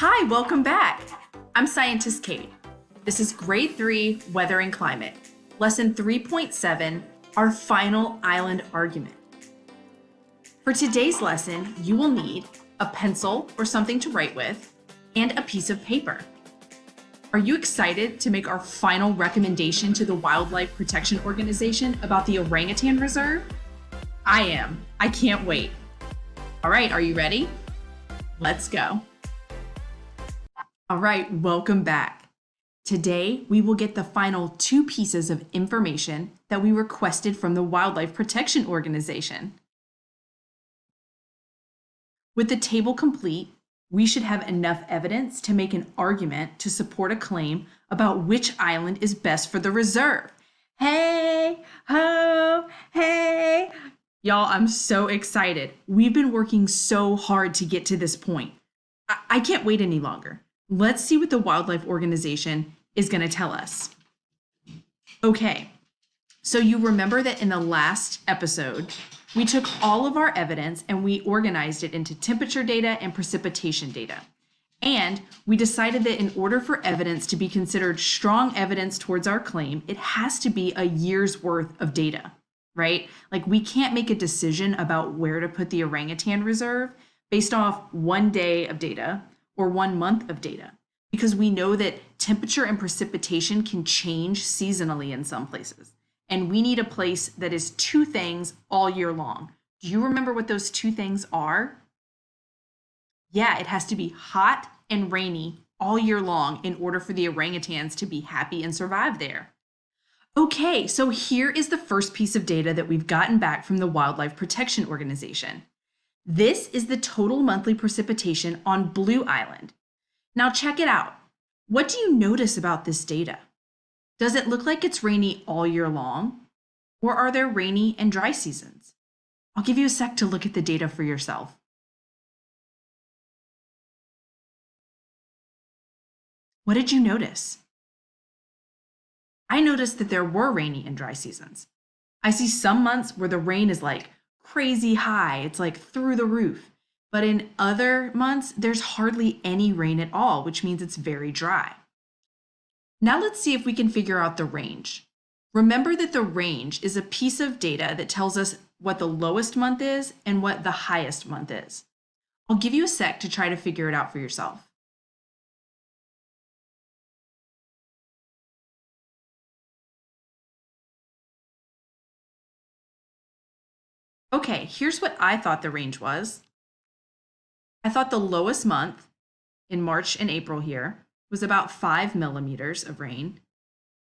Hi, welcome back. I'm Scientist Kate. This is Grade 3 Weather and Climate, Lesson 3.7, our final island argument. For today's lesson, you will need a pencil or something to write with and a piece of paper. Are you excited to make our final recommendation to the Wildlife Protection Organization about the Orangutan Reserve? I am. I can't wait. All right, are you ready? Let's go. All right, welcome back. Today, we will get the final two pieces of information that we requested from the Wildlife Protection Organization. With the table complete, we should have enough evidence to make an argument to support a claim about which island is best for the reserve. Hey, ho, hey. Y'all, I'm so excited. We've been working so hard to get to this point. I, I can't wait any longer. Let's see what the wildlife organization is going to tell us. Okay, so you remember that in the last episode, we took all of our evidence and we organized it into temperature data and precipitation data. And we decided that in order for evidence to be considered strong evidence towards our claim, it has to be a year's worth of data, right? Like we can't make a decision about where to put the orangutan reserve based off one day of data or one month of data because we know that temperature and precipitation can change seasonally in some places. And we need a place that is two things all year long. Do you remember what those two things are? Yeah, it has to be hot and rainy all year long in order for the orangutans to be happy and survive there. Okay, so here is the first piece of data that we've gotten back from the Wildlife Protection Organization. This is the total monthly precipitation on Blue Island. Now check it out. What do you notice about this data? Does it look like it's rainy all year long? Or are there rainy and dry seasons? I'll give you a sec to look at the data for yourself. What did you notice? I noticed that there were rainy and dry seasons. I see some months where the rain is like crazy high. It's like through the roof. But in other months, there's hardly any rain at all, which means it's very dry. Now let's see if we can figure out the range. Remember that the range is a piece of data that tells us what the lowest month is and what the highest month is. I'll give you a sec to try to figure it out for yourself. Okay, here's what I thought the range was. I thought the lowest month in March and April here was about five millimeters of rain.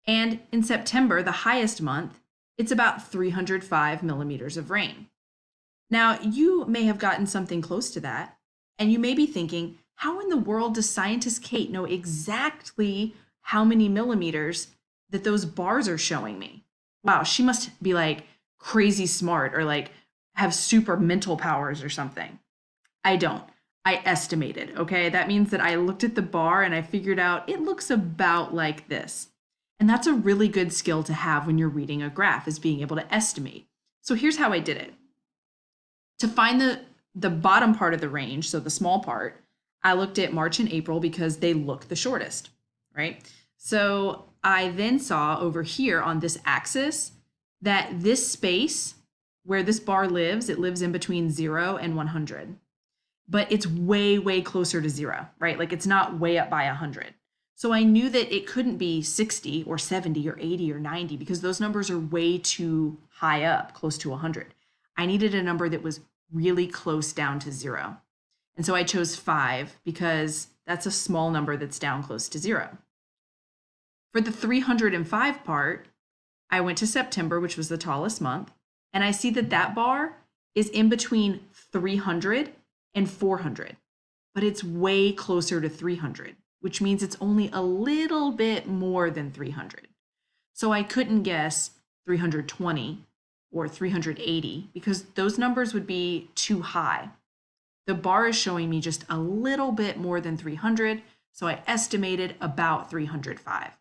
And in September, the highest month, it's about 305 millimeters of rain. Now, you may have gotten something close to that, and you may be thinking, how in the world does scientist Kate know exactly how many millimeters that those bars are showing me? Wow, she must be like crazy smart or like have super mental powers or something. I don't. I estimated, okay? That means that I looked at the bar and I figured out it looks about like this. And that's a really good skill to have when you're reading a graph is being able to estimate. So here's how I did it. To find the, the bottom part of the range, so the small part, I looked at March and April because they look the shortest, right? So I then saw over here on this axis that this space where this bar lives, it lives in between zero and 100, but it's way, way closer to zero, right? Like it's not way up by 100. So I knew that it couldn't be 60 or 70 or 80 or 90 because those numbers are way too high up, close to 100. I needed a number that was really close down to zero. And so I chose five because that's a small number that's down close to zero. For the 305 part, I went to September, which was the tallest month, and I see that that bar is in between 300 and 400, but it's way closer to 300, which means it's only a little bit more than 300. So I couldn't guess 320 or 380 because those numbers would be too high. The bar is showing me just a little bit more than 300, so I estimated about 305.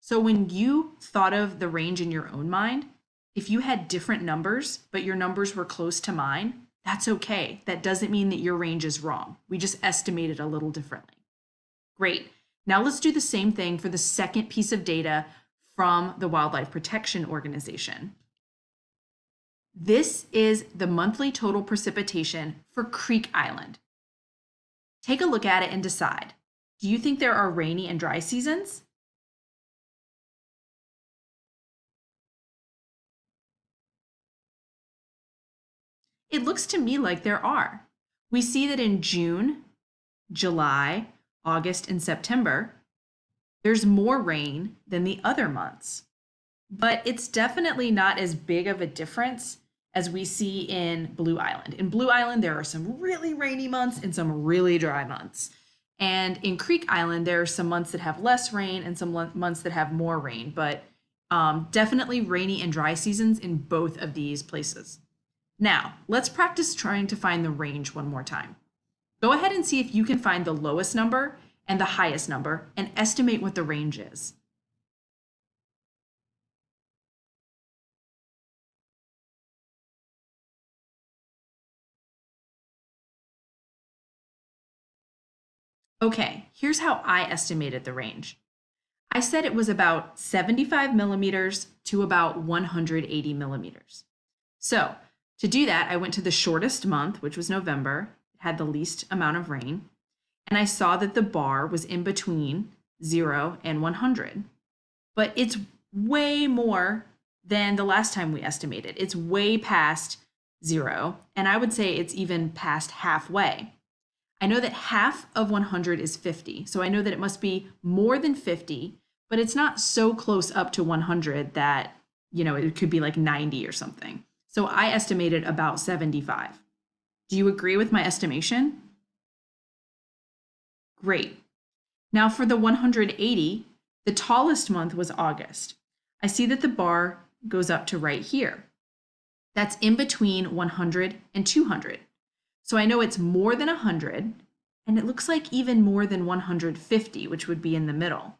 So when you thought of the range in your own mind, if you had different numbers, but your numbers were close to mine, that's okay. That doesn't mean that your range is wrong. We just estimated it a little differently. Great. Now let's do the same thing for the second piece of data from the Wildlife Protection Organization. This is the monthly total precipitation for Creek Island. Take a look at it and decide. Do you think there are rainy and dry seasons? It looks to me like there are. We see that in June, July, August, and September, there's more rain than the other months. But it's definitely not as big of a difference as we see in Blue Island. In Blue Island, there are some really rainy months and some really dry months. And in Creek Island, there are some months that have less rain and some months that have more rain, but um, definitely rainy and dry seasons in both of these places. Now, let's practice trying to find the range one more time. Go ahead and see if you can find the lowest number and the highest number and estimate what the range is. Okay, here's how I estimated the range. I said it was about 75 millimeters to about 180 millimeters. So to do that, I went to the shortest month, which was November, it had the least amount of rain, and I saw that the bar was in between 0 and 100. But it's way more than the last time we estimated. It's way past 0, and I would say it's even past halfway. I know that half of 100 is 50, so I know that it must be more than 50, but it's not so close up to 100 that, you know, it could be like 90 or something. So I estimated about 75. Do you agree with my estimation? Great. Now for the 180, the tallest month was August. I see that the bar goes up to right here. That's in between 100 and 200. So I know it's more than 100, and it looks like even more than 150, which would be in the middle.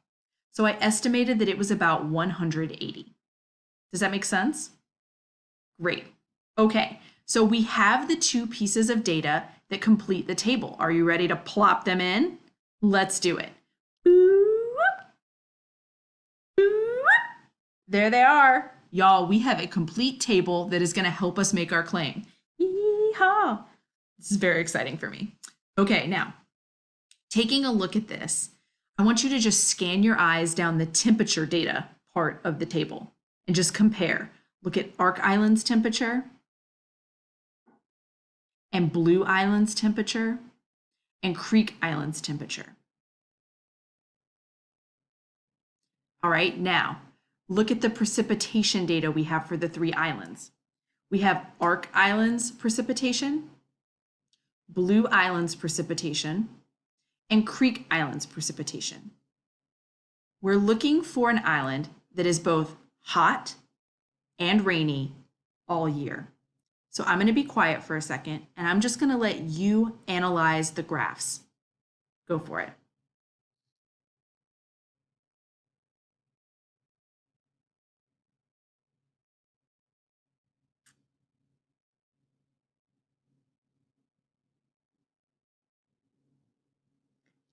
So I estimated that it was about 180. Does that make sense? Great. Okay, so we have the two pieces of data that complete the table. Are you ready to plop them in? Let's do it. There they are. Y'all, we have a complete table that is going to help us make our claim. Yeehaw! This is very exciting for me. Okay, now, taking a look at this, I want you to just scan your eyes down the temperature data part of the table and just compare. Look at Ark Island's temperature and Blue Island's temperature and Creek Island's temperature. All right, now look at the precipitation data we have for the three islands. We have Ark Island's precipitation Blue Island's precipitation, and Creek Island's precipitation. We're looking for an island that is both hot and rainy all year. So I'm going to be quiet for a second and I'm just going to let you analyze the graphs. Go for it.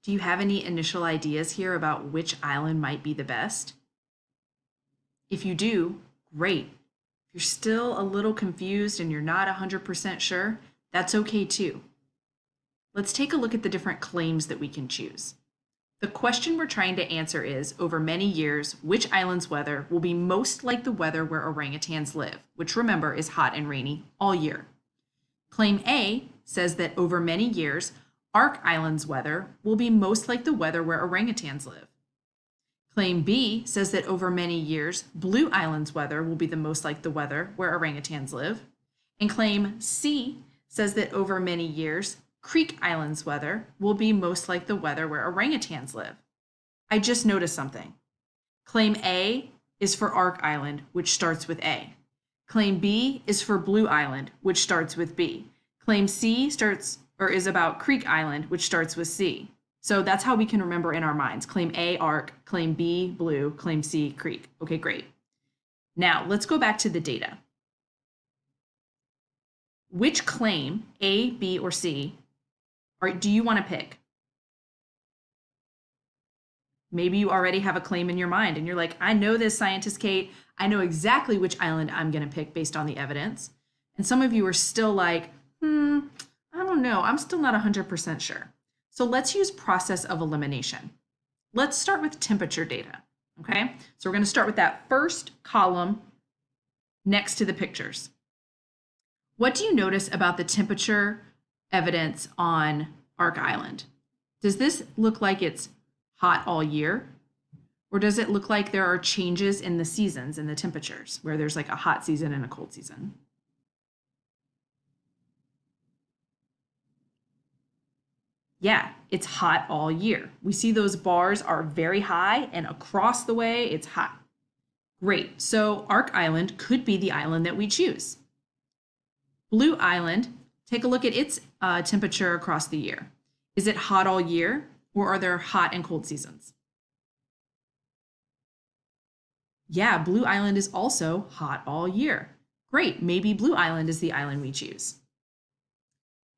Do you have any initial ideas here about which island might be the best? If you do, great. If you're still a little confused and you're not 100% sure, that's okay too. Let's take a look at the different claims that we can choose. The question we're trying to answer is, over many years, which island's weather will be most like the weather where orangutans live, which remember is hot and rainy all year. Claim A says that over many years, Ark Island's weather will be most like the weather where orangutans live. Claim B says that over many years, Blue Island's weather will be the most like the weather where orangutans live. And claim C says that over many years, Creek Island's weather will be most like the weather where orangutans live. I just noticed something. Claim A is for Ark Island, which starts with A. Claim B is for Blue Island, which starts with B. Claim C starts or is about Creek Island, which starts with C. So that's how we can remember in our minds. Claim A, Ark, claim B, blue, claim C, creek. Okay, great. Now let's go back to the data. Which claim, A, B, or C, or do you want to pick? Maybe you already have a claim in your mind and you're like, I know this scientist, Kate. I know exactly which island I'm going to pick based on the evidence. And some of you are still like, hmm, I don't know. I'm still not 100% sure. So let's use process of elimination. Let's start with temperature data. Okay, so we're going to start with that first column next to the pictures. What do you notice about the temperature evidence on Ark Island? Does this look like it's hot all year? Or does it look like there are changes in the seasons and the temperatures where there's like a hot season and a cold season? Yeah, it's hot all year. We see those bars are very high and across the way it's hot. Great, so Ark Island could be the island that we choose. Blue Island, take a look at its uh, temperature across the year. Is it hot all year or are there hot and cold seasons? Yeah, Blue Island is also hot all year. Great, maybe Blue Island is the island we choose.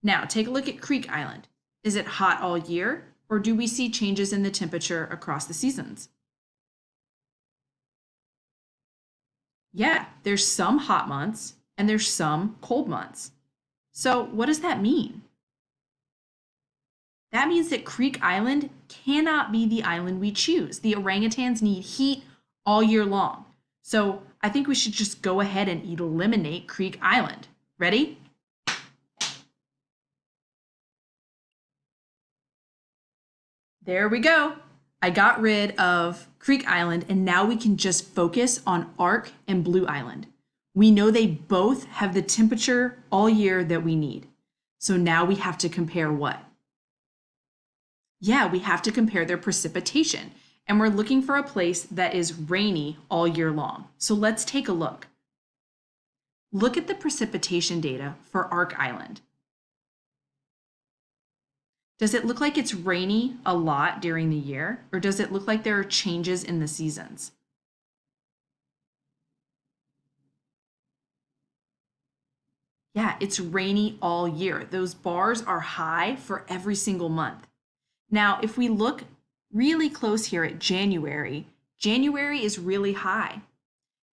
Now take a look at Creek Island. Is it hot all year or do we see changes in the temperature across the seasons? Yeah, there's some hot months and there's some cold months. So what does that mean? That means that Creek Island cannot be the island we choose. The orangutans need heat all year long. So I think we should just go ahead and eliminate Creek Island. Ready? There we go. I got rid of Creek Island and now we can just focus on Ark and Blue Island. We know they both have the temperature all year that we need. So now we have to compare what? Yeah, we have to compare their precipitation and we're looking for a place that is rainy all year long. So let's take a look. Look at the precipitation data for Ark Island. Does it look like it's rainy a lot during the year, or does it look like there are changes in the seasons? Yeah, it's rainy all year. Those bars are high for every single month. Now, if we look really close here at January, January is really high.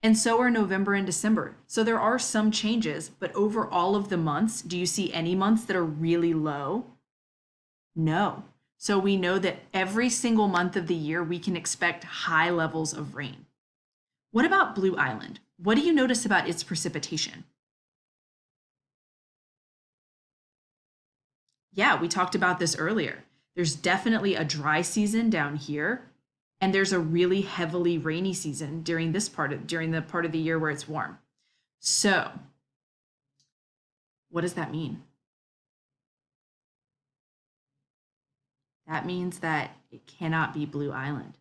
And so are November and December. So there are some changes, but over all of the months, do you see any months that are really low? No. So we know that every single month of the year, we can expect high levels of rain. What about Blue Island? What do you notice about its precipitation? Yeah, we talked about this earlier. There's definitely a dry season down here, and there's a really heavily rainy season during this part of during the part of the year where it's warm. So, what does that mean? That means that it cannot be Blue Island.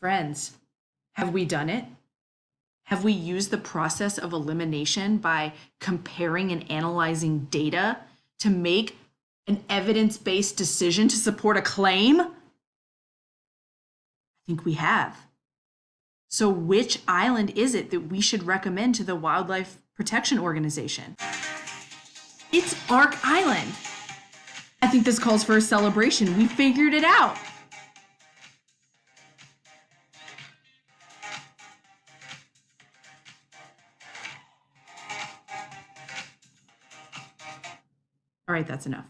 Friends, have we done it? Have we used the process of elimination by comparing and analyzing data to make an evidence based decision to support a claim? I think we have. So, which island is it that we should recommend to the Wildlife Protection Organization? It's Ark Island. I think this calls for a celebration. We figured it out. All right, that's enough.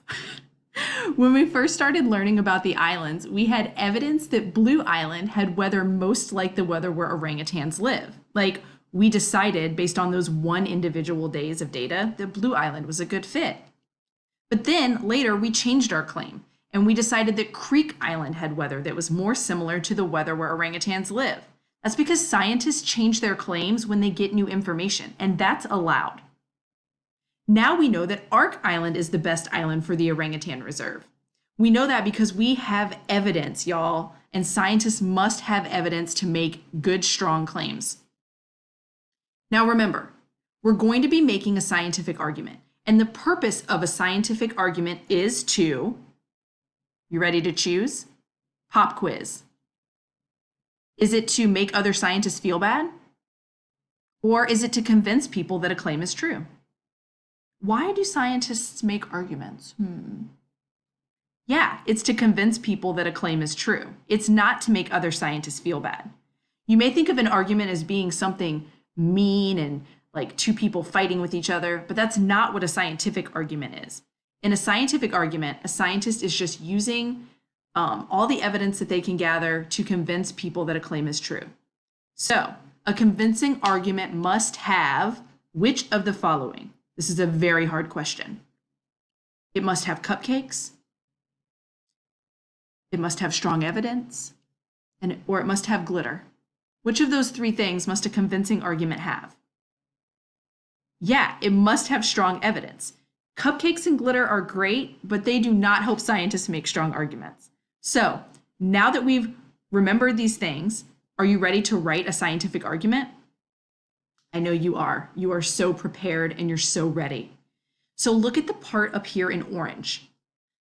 when we first started learning about the islands, we had evidence that Blue Island had weather most like the weather where orangutans live. Like, we decided based on those one individual days of data that Blue Island was a good fit. But then later we changed our claim and we decided that Creek Island had weather that was more similar to the weather where orangutans live. That's because scientists change their claims when they get new information, and that's allowed. Now we know that Ark Island is the best island for the orangutan reserve. We know that because we have evidence, y'all, and scientists must have evidence to make good, strong claims. Now remember, we're going to be making a scientific argument, and the purpose of a scientific argument is to, you ready to choose? Pop quiz. Is it to make other scientists feel bad? Or is it to convince people that a claim is true? Why do scientists make arguments? Hmm. Yeah, it's to convince people that a claim is true. It's not to make other scientists feel bad. You may think of an argument as being something mean and like two people fighting with each other, but that's not what a scientific argument is. In a scientific argument, a scientist is just using um, all the evidence that they can gather to convince people that a claim is true. So, a convincing argument must have which of the following? This is a very hard question. It must have cupcakes. It must have strong evidence, and or it must have glitter. Which of those three things must a convincing argument have? Yeah, it must have strong evidence. Cupcakes and glitter are great, but they do not help scientists make strong arguments. So now that we've remembered these things, are you ready to write a scientific argument? I know you are. You are so prepared and you're so ready. So look at the part up here in orange.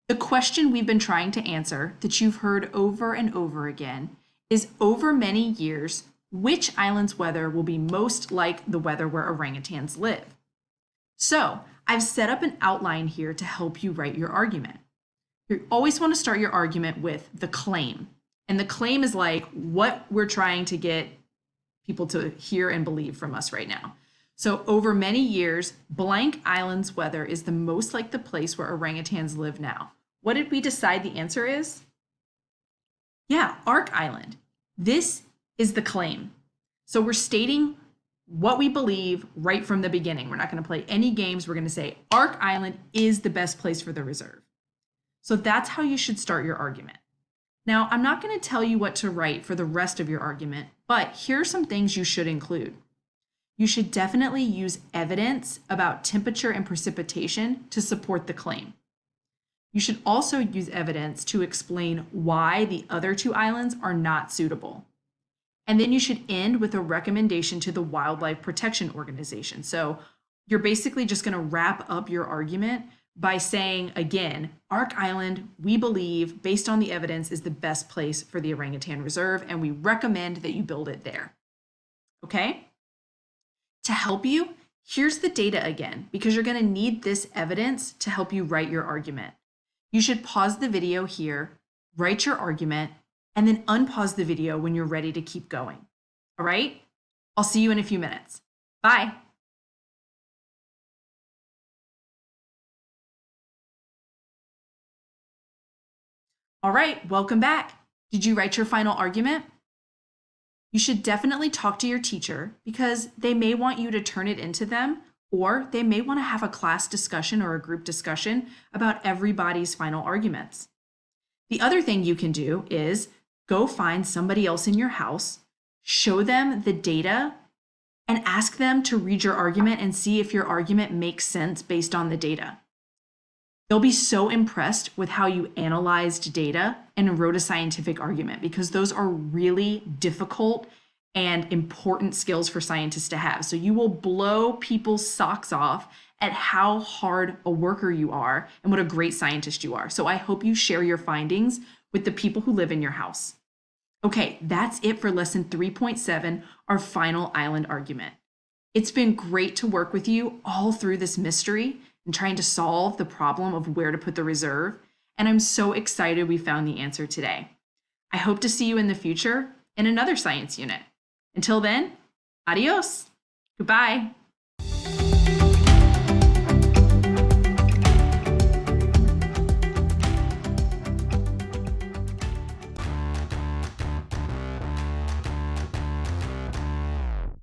The question we've been trying to answer that you've heard over and over again is over many years, which island's weather will be most like the weather where orangutans live? So I've set up an outline here to help you write your argument. You always want to start your argument with the claim. And the claim is like what we're trying to get people to hear and believe from us right now. So over many years, blank island's weather is the most like the place where orangutans live now. What did we decide the answer is? Yeah, Ark Island. This is the claim. So we're stating what we believe right from the beginning. We're not going to play any games. We're going to say Ark Island is the best place for the reserve. So that's how you should start your argument. Now, I'm not going to tell you what to write for the rest of your argument, but here are some things you should include. You should definitely use evidence about temperature and precipitation to support the claim. You should also use evidence to explain why the other two islands are not suitable. And then you should end with a recommendation to the Wildlife Protection Organization. So you're basically just going to wrap up your argument by saying, again, Ark Island, we believe, based on the evidence, is the best place for the orangutan reserve, and we recommend that you build it there. Okay? To help you, here's the data again, because you're going to need this evidence to help you write your argument. You should pause the video here, write your argument, and then unpause the video when you're ready to keep going. All right? I'll see you in a few minutes. Bye. All right, welcome back. Did you write your final argument? You should definitely talk to your teacher because they may want you to turn it into them or they may want to have a class discussion or a group discussion about everybody's final arguments. The other thing you can do is go find somebody else in your house, show them the data, and ask them to read your argument and see if your argument makes sense based on the data. They'll be so impressed with how you analyzed data and wrote a scientific argument because those are really difficult and important skills for scientists to have. So you will blow people's socks off at how hard a worker you are and what a great scientist you are. So I hope you share your findings with the people who live in your house. Okay, that's it for lesson 3.7, our final island argument. It's been great to work with you all through this mystery and trying to solve the problem of where to put the reserve, and I'm so excited we found the answer today. I hope to see you in the future in another science unit. Until then, adios. Goodbye.